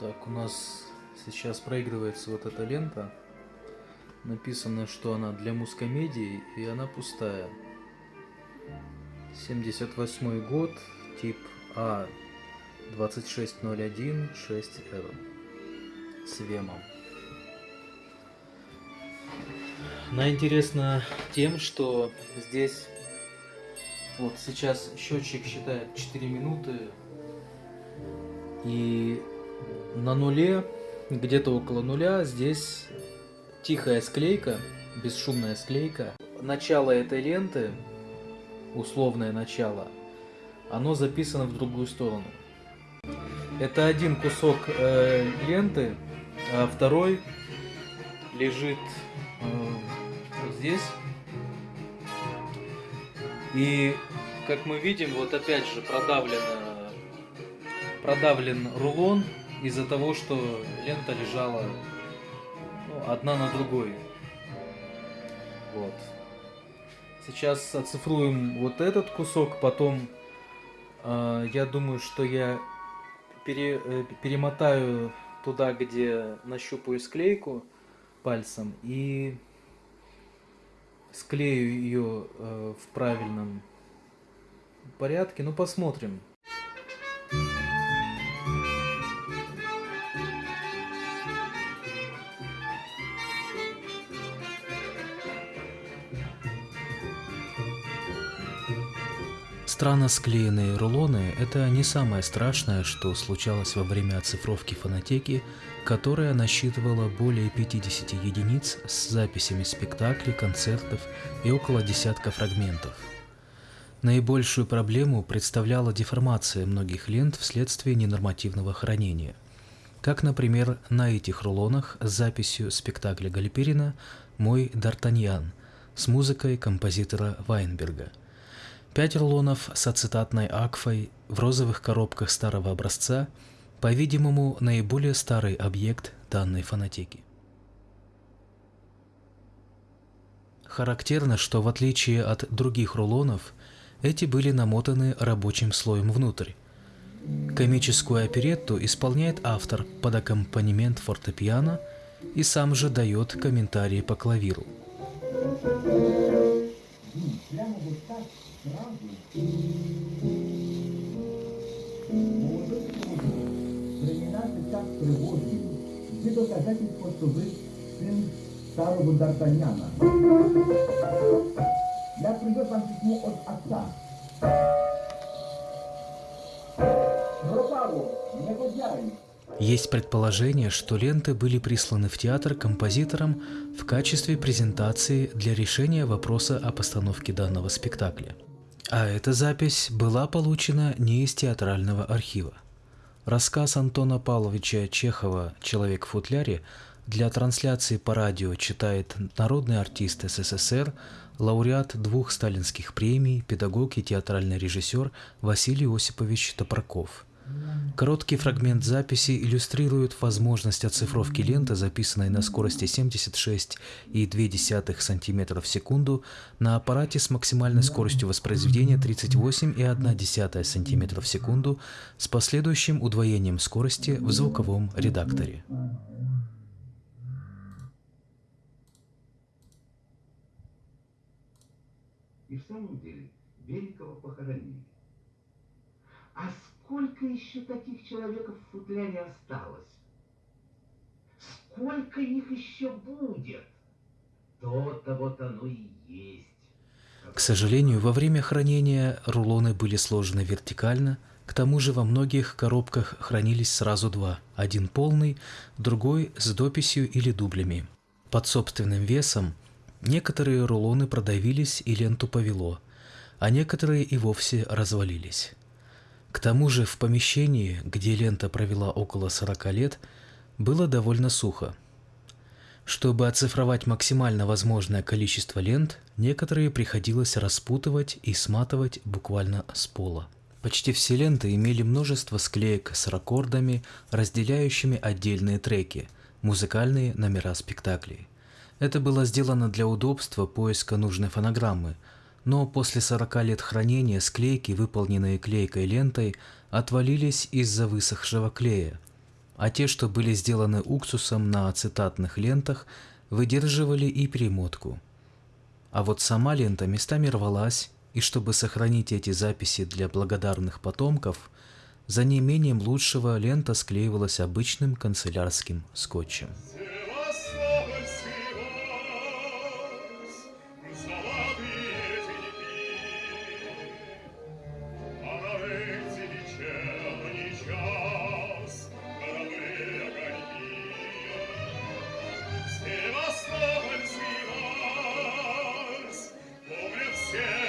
Так, у нас сейчас проигрывается вот эта лента. Написано, что она для мускомедии, и она пустая. 78 год, тип А 2601 6R с вемом. Она интересна тем, что здесь вот сейчас счетчик считает 4 минуты и на нуле, где-то около нуля, здесь тихая склейка, бесшумная склейка. Начало этой ленты, условное начало, оно записано в другую сторону. Это один кусок э, ленты, а второй лежит э, вот здесь. И как мы видим, вот опять же продавлено, продавлен рулон из-за того, что лента лежала ну, одна на другой. Вот. Сейчас оцифруем вот этот кусок, потом э, я думаю, что я пере, э, перемотаю туда, где нащупаю склейку пальцем и склею ее э, в правильном порядке. Ну посмотрим. Странно склеенные рулоны – это не самое страшное, что случалось во время оцифровки фонотеки, которая насчитывала более 50 единиц с записями спектаклей, концертов и около десятка фрагментов. Наибольшую проблему представляла деформация многих лент вследствие ненормативного хранения. Как, например, на этих рулонах с записью спектакля Гальперина «Мой Д'Артаньян» с музыкой композитора Вайнберга – Пять рулонов с ацетатной акфой в розовых коробках старого образца, по-видимому, наиболее старый объект данной фонотеки. Характерно, что в отличие от других рулонов, эти были намотаны рабочим слоем внутрь. Комическую оперетту исполняет автор под аккомпанемент фортепиано и сам же дает комментарии по клавиру. Времена сейчас тревожные, где доказательство, что вы сын старого Д'Артаньяна. Я привез вам письмо от отца. Есть предположение, что ленты были присланы в театр композитором в качестве презентации для решения вопроса о постановке данного спектакля. А эта запись была получена не из театрального архива. Рассказ Антона Павловича Чехова «Человек в футляре» для трансляции по радио читает народный артист СССР, лауреат двух сталинских премий, педагог и театральный режиссер Василий Осипович Топорков – Короткий фрагмент записи иллюстрирует возможность оцифровки ленты, записанной на скорости 76,2 см в секунду на аппарате с максимальной скоростью воспроизведения 38,1 см в секунду с последующим удвоением скорости в звуковом редакторе. И в самом деле Беликова похоронили. А сколько еще таких человеков в футляре осталось? Сколько их еще будет? То-то вот оно и есть. К сожалению, во время хранения рулоны были сложены вертикально, к тому же во многих коробках хранились сразу два, один полный, другой с дописью или дублями. Под собственным весом некоторые рулоны продавились и ленту повело, а некоторые и вовсе развалились. К тому же в помещении, где лента провела около 40 лет, было довольно сухо. Чтобы оцифровать максимально возможное количество лент, некоторые приходилось распутывать и сматывать буквально с пола. Почти все ленты имели множество склеек с раккордами, разделяющими отдельные треки, музыкальные номера спектаклей. Это было сделано для удобства поиска нужной фонограммы – но после 40 лет хранения склейки, выполненные клейкой лентой, отвалились из-за высохшего клея. а те, что были сделаны уксусом на ацетатных лентах, выдерживали и перемотку. А вот сама лента местами рвалась, и чтобы сохранить эти записи для благодарных потомков, за неимением лучшего лента склеивалась обычным канцелярским скотчем. Yeah.